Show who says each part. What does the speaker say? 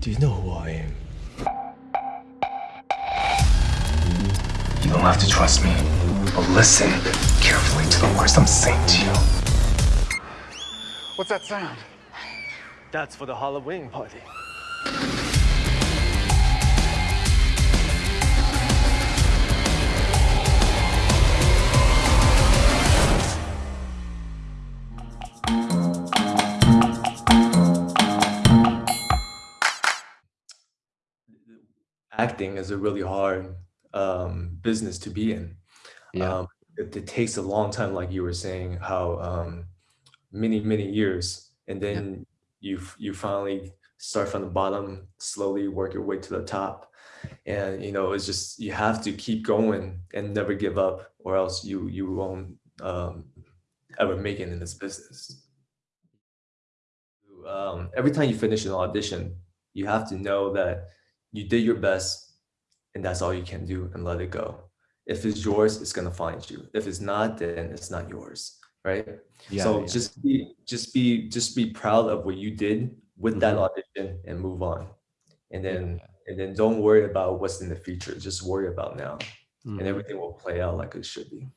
Speaker 1: Do you know who I am?
Speaker 2: You don't have to trust me, but listen carefully to the words I'm saying to you.
Speaker 3: What's that sound?
Speaker 1: That's for the Halloween party. Acting is a really hard um, business to be in.
Speaker 4: Yeah.
Speaker 1: Um, it, it takes a long time, like you were saying, how um, many many years, and
Speaker 4: Yeah.
Speaker 1: then you you finally start from the bottom, slowly work your way to the top, and you know it's just you have to keep going and never give up, or else you you won't um, ever make it in this business. Um, every time you finish an audition, you have to know that you did your best and that's all you can do and let it go. If it's yours, it's gonna find you. If it's not, then it's not yours, right?
Speaker 4: Yeah,
Speaker 1: so
Speaker 4: yeah.
Speaker 1: just be just be just be proud of what you did with that
Speaker 4: Mhm.
Speaker 1: audition and move on. And then
Speaker 4: Yeah.
Speaker 1: and then don't worry about what's in the future. Just worry about now.
Speaker 4: Mhm.
Speaker 1: And everything will play out like it should be.